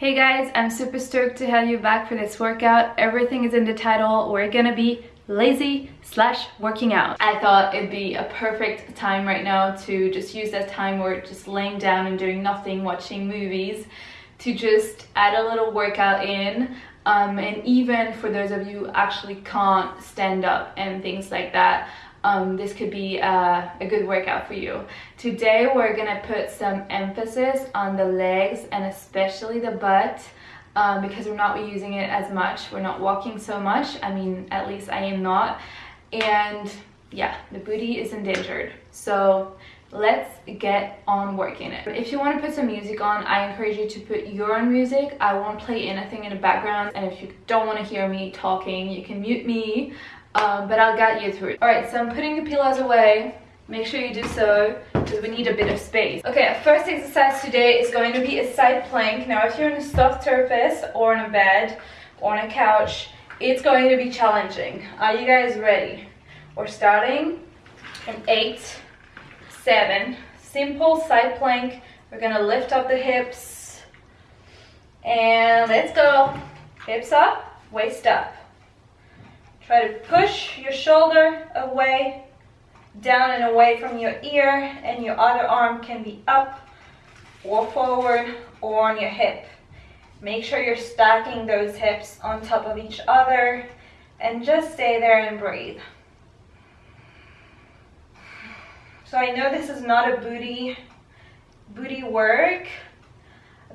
Hey guys, I'm super stoked to have you back for this workout. Everything is in the title. We're gonna be lazy slash working out. I thought it'd be a perfect time right now to just use that time where we're just laying down and doing nothing, watching movies, to just add a little workout in. Um, and even for those of you who actually can't stand up and things like that, um, this could be a, a, good workout for you. Today we're gonna put some emphasis on the legs and especially the butt um, because we're not using it as much. We're not walking so much. I mean, at least I am not. And yeah, the booty is endangered. So let's get on working it. If you want to put some music on, I encourage you to put your own music. I won't play anything in the background. And if you don't want to hear me talking, you can mute me um, but I'll guide you through it. All right, so I'm putting the pillows away. Make sure you do so because we need a bit of space. Okay, our first exercise today is going to be a side plank. Now, if you're on a soft surface or on a bed or on a couch, it's going to be challenging. Are you guys ready? We're starting in eight, seven, simple side plank. We're gonna lift up the hips and let's go. Hips up, waist up. Try to push your shoulder away, down and away from your ear, and your other arm can be up or forward or on your hip. Make sure you're stacking those hips on top of each other and just stay there and breathe. So I know this is not a booty, booty work,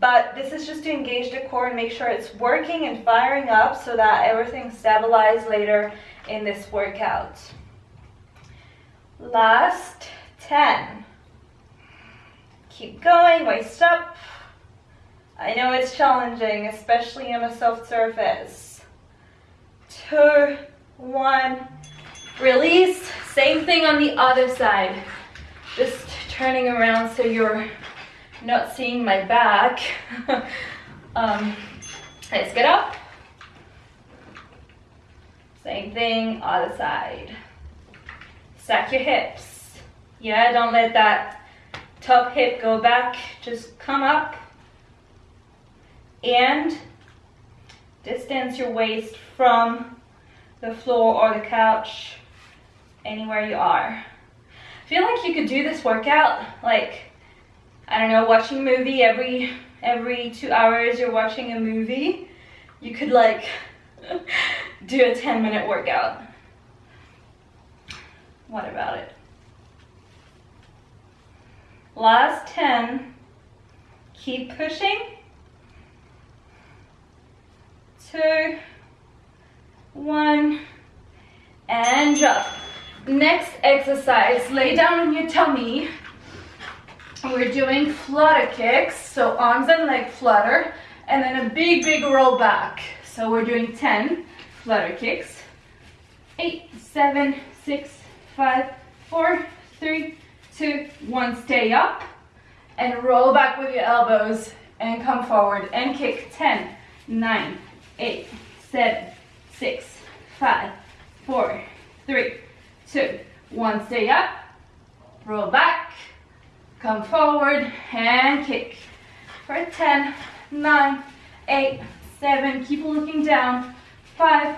but this is just to engage the core and make sure it's working and firing up so that everything stabilizes later in this workout. Last 10. Keep going, waist up. I know it's challenging, especially on a soft surface. Two, one, release. Same thing on the other side. Just turning around so you're not seeing my back. um, let's get up. Same thing, other side. Stack your hips. Yeah, don't let that top hip go back. Just come up and distance your waist from the floor or the couch, anywhere you are. I feel like you could do this workout like I don't know, watching a movie every every two hours you're watching a movie, you could like do a 10 minute workout. What about it? Last 10. Keep pushing. Two, one, and drop. Next exercise, lay down on your tummy we're doing flutter kicks, so arms and leg flutter, and then a big, big roll back. So we're doing 10 flutter kicks. Eight, seven, six, five, four, three, two, one. Stay up and roll back with your elbows and come forward and kick. 10, 9, 8, 7, 6, 5, 4, 3, 2, 1. Stay up, roll back, Come forward and kick. For 10, 9, 8, 7. Keep looking down. 5,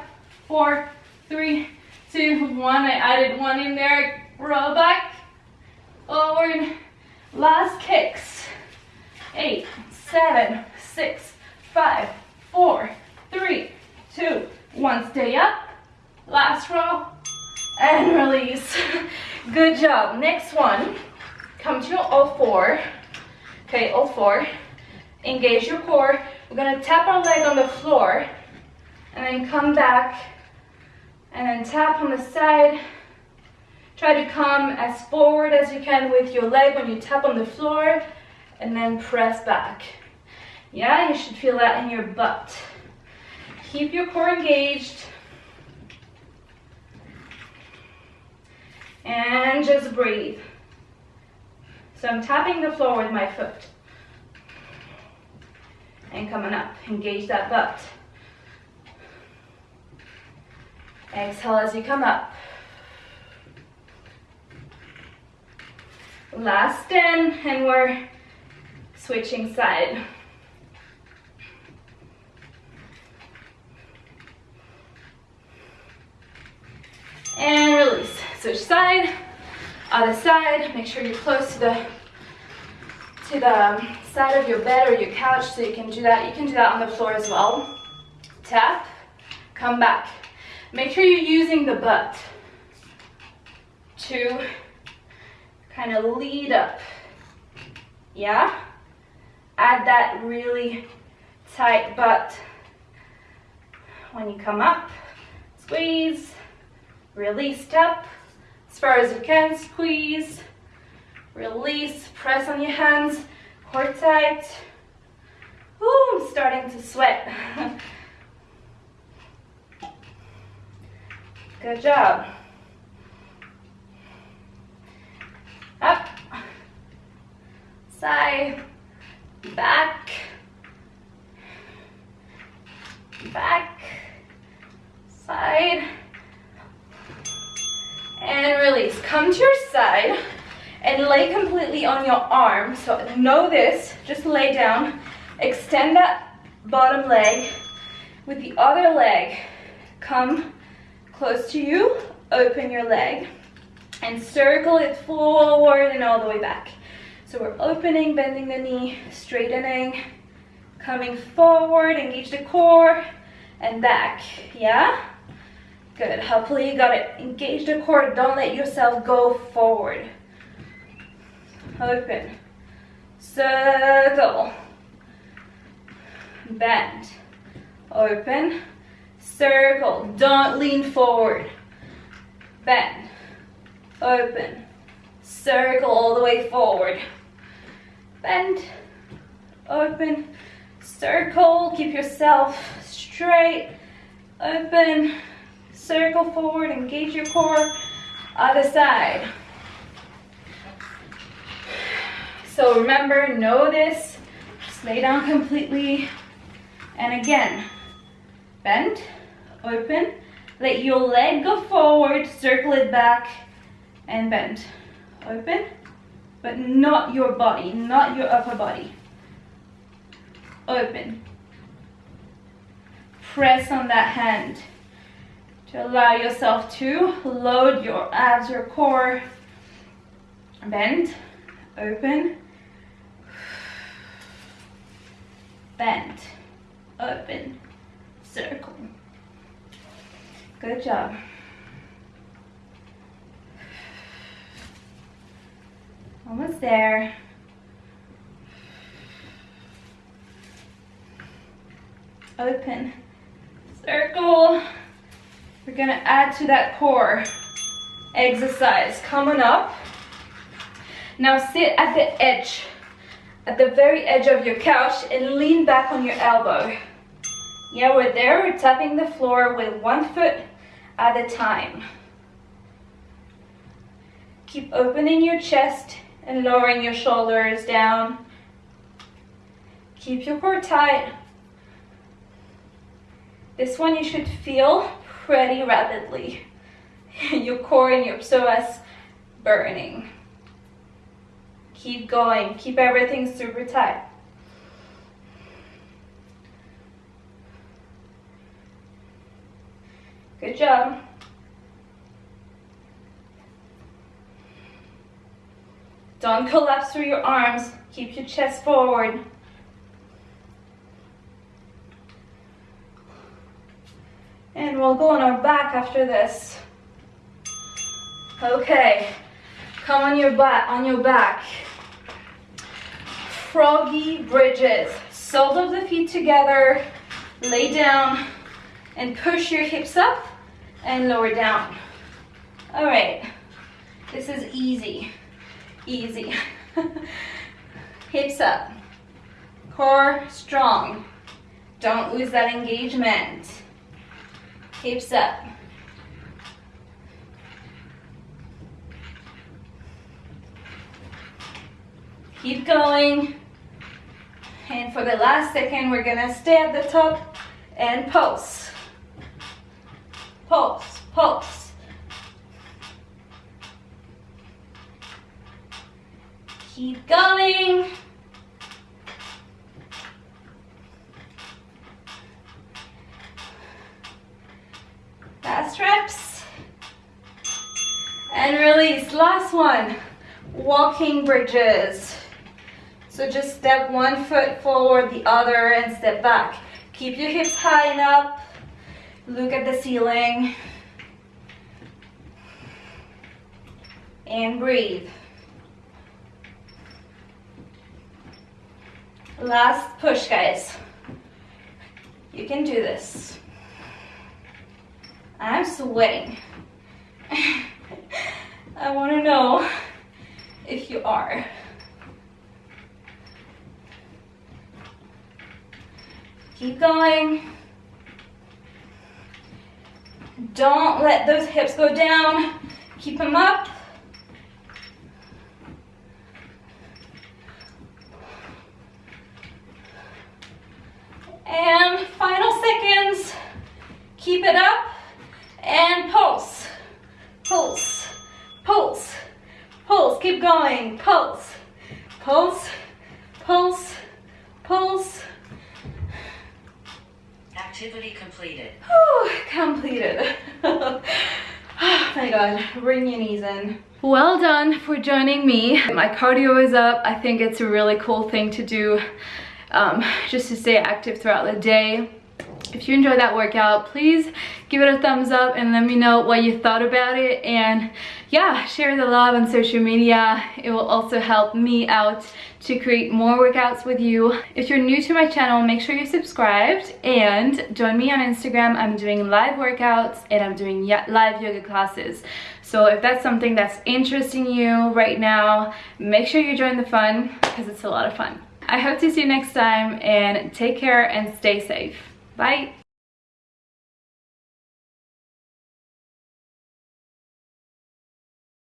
4, 3, 2, 1. I added one in there. Roll back. Forward. Last kicks. 8, 7, 6, 5, 4, 3, 2, 1. Stay up. Last roll. And release. Good job. Next one come to all four. Okay, all four. Engage your core. We're gonna tap our leg on the floor and then come back and then tap on the side. Try to come as forward as you can with your leg when you tap on the floor and then press back. Yeah, you should feel that in your butt. Keep your core engaged. And just breathe. So I'm tapping the floor with my foot. And coming up, engage that butt. Exhale as you come up. Last 10, and we're switching side. And release. Switch side other side. Make sure you're close to the to the um, side of your bed or your couch so you can do that. You can do that on the floor as well. Tap, come back. Make sure you're using the butt to kind of lead up. Yeah? Add that really tight butt when you come up. Squeeze, release, tap. As far as you can, squeeze, release, press on your hands, core tight. Ooh, I'm starting to sweat. Good job. Up, side, back, back, side, Come to your side and lay completely on your arm. So know this, just lay down, extend that bottom leg with the other leg. Come close to you, open your leg and circle it forward and all the way back. So we're opening, bending the knee, straightening, coming forward, engage the core and back, yeah? Good, hopefully you got it. Engage the core, don't let yourself go forward. Open, circle, bend, open, circle, don't lean forward, bend, open, circle all the way forward, bend, open, circle, keep yourself straight, open, circle forward, engage your core, other side. So remember, know this, just lay down completely, and again, bend, open, let your leg go forward, circle it back, and bend. Open, but not your body, not your upper body. Open. Press on that hand to allow yourself to load your abs, your core. Bend, open, bend, open, circle. Good job. Almost there. Open, circle. We're gonna add to that core exercise. Coming up. Now sit at the edge, at the very edge of your couch and lean back on your elbow. Yeah, we're there. We're tapping the floor with one foot at a time. Keep opening your chest and lowering your shoulders down. Keep your core tight. This one you should feel pretty rapidly. your core and your psoas burning. Keep going. Keep everything super tight. Good job. Don't collapse through your arms. Keep your chest forward. And we'll go on our back after this. Okay, come on your back, on your back. Froggy bridges. Soles of the feet together. Lay down and push your hips up and lower down. All right, this is easy easy. Hips up, core strong. Don't lose that engagement. Hips up. Keep going. And for the last second, we're gonna stay at the top and pulse. Pulse, pulse. Keep going. Last reps. and release. Last one, walking bridges. So just step one foot forward, the other, and step back. Keep your hips high enough. Look at the ceiling. And breathe. Last push, guys. You can do this. I'm sweating. I want to know if you are. Keep going. Don't let those hips go down. Keep them up. And final seconds. Keep it up and pulse, pulse, pulse, pulse. Keep going. Pulse, pulse, pulse, pulse. Activity completed. Whew, completed. oh my god, bring your knees in. Well done for joining me. My cardio is up. I think it's a really cool thing to do um, just to stay active throughout the day. If you enjoyed that workout, please give it a thumbs up and let me know what you thought about it. And yeah, share the love on social media. It will also help me out to create more workouts with you. If you're new to my channel, make sure you're subscribed and join me on Instagram. I'm doing live workouts and I'm doing live yoga classes. So if that's something that's interesting you right now, make sure you join the fun because it's a lot of fun. I hope to see you next time and take care and stay safe. Bye.